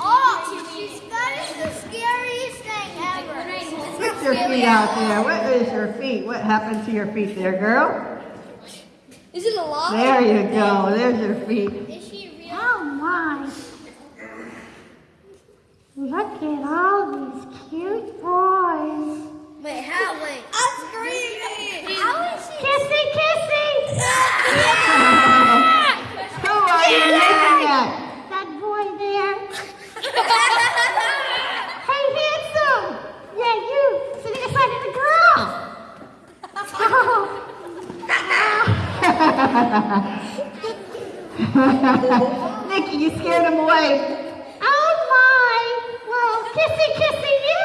Oh, she's, that is the scariest thing ever. Put your feet out there. What is your feet? What happened to your feet there, girl? Is it alive? There you go. There's your feet. Is she real? Oh my. Look at all these cute boys. Nikki, you scared him away. Oh my. Well, kissy, kissy you.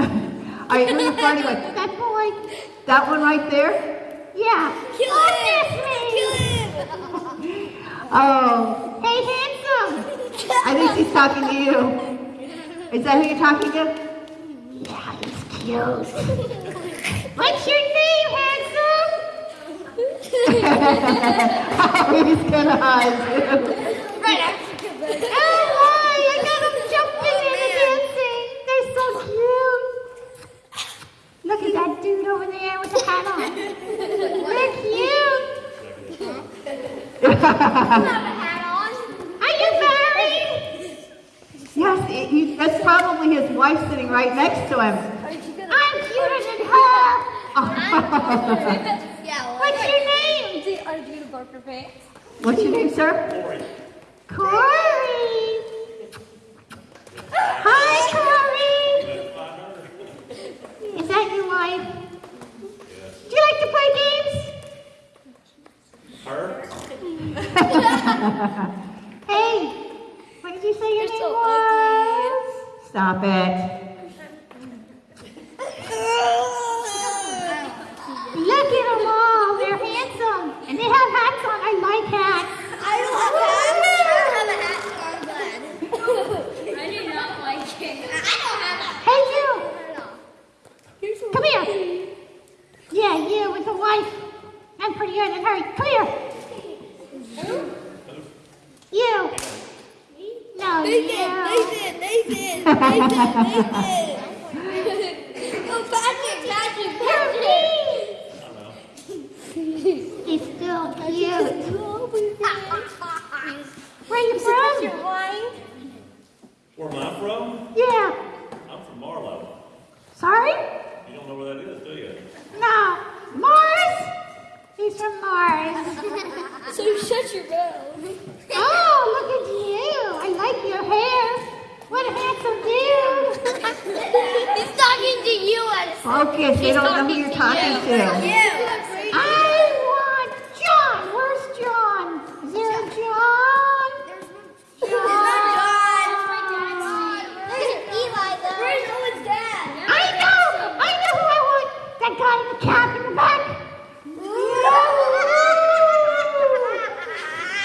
All right, who are you flirting with? That boy. That one right there? Yeah. Kill oh, him. kiss me. Kill him. Oh, Hey, handsome. I think she's talking to you. Is that who you're talking to? Yeah, he's cute. What's your name, handsome? Oh, he's gonna hide you. Right after you get. Oh my, I got them jumping and dancing. They're so cute. Look at that dude over there with the hat on. They're cute. have a hat on. Are you married? Yes, it, he, that's probably his wife sitting right next to him. I'm cuter than her. Yeah, well, What's your name? Are you gonna bark your? What's your name, sir? Corey. Hi, Corey. Is that your wife? Do you like to play games? Her? Hey, what did you say your You're name so was? Stop it. Look at them all. They're handsome. And they have hats on. I like hats. I don't have a hat. I don't have a hat, so I'm glad. I do not like it. I don't have Hey, you. Come here. Yeah, you with the wife. I'm prettier than her. Come here. You. No, Nathan, you. Nathan, Nathan, Nathan, Nathan. Oh, Patrick, Patrick, Patrick. He's still cute. Where are you from? Where am I from? Yeah. I'm from Marlow. Sorry? You don't know where that is, do you? No. Mars? He's from Mars. So shut your mouth. Oh, look at you. I like your hair. What a handsome dude. He's talking to you Focus. They don't know who you're talking to. you. I want John. Where's John? Is there a John? Where's Owen's dad? I know. I know who I want. That guy in the cap in the back.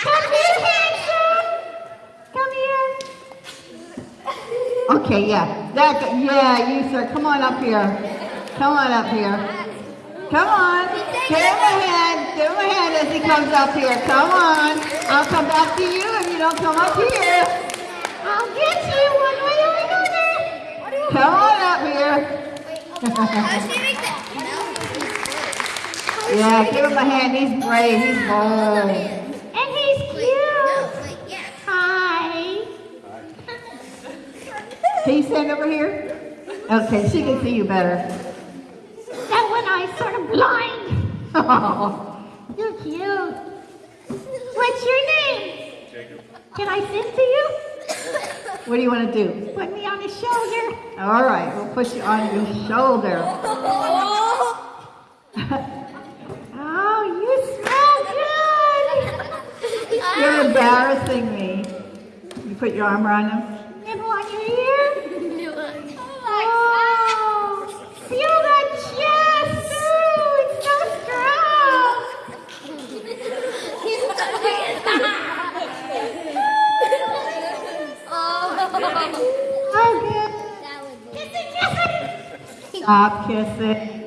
Come here, handsome. Come here. Okay, yeah. That, yeah, you, sir. Come on up here. Come on up here. Come on. Give him a hand. Give him a hand as he comes up here. Come on. I'll come back to you if you don't come up here. I'll get you one way or another. Come on up here. Yeah, give him a hand. He's brave. He's bold. And he's cute. Hi. Can you stand over here? Okay, she can see you better. Oh, You're cute. What's your name? Jacob. Can I sing to you? what do you want to do? Put me on the shoulder. All right, we'll put you on your shoulder. Oh, you smell good. You're embarrassing me. You put your arm around him. oh, good. Kissing, kissing. Stop kissing.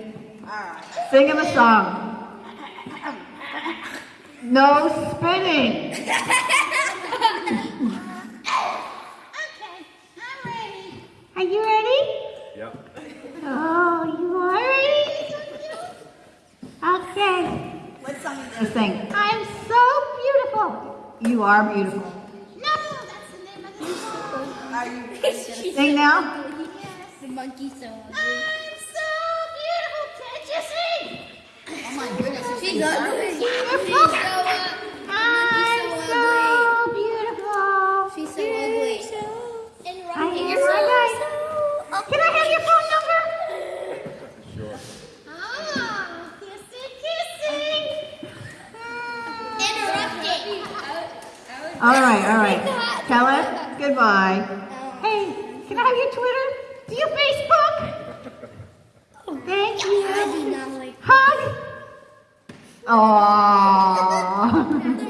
Singing Sing him a song. No spinning. okay, I'm ready. Are you ready? Yep. Oh, you are ready? Okay. What song is this? Sing. I'm so beautiful. You are beautiful. Sing now. The monkey's so ugly. I'm so beautiful. Can't you see? Oh my goodness. She's ugly. Beautiful. She's so ugly. I'm so so beautiful. She's so ugly. And I Rocky, am you're so right. ugly. Can I have your phone number? Sure. Oh, kissy, kissy. Interrupting. All right, all right. Caleb, goodbye. Uh, Hey, can I have your Twitter? Do oh, you Facebook? Thank I you. do not like Hug. Aww.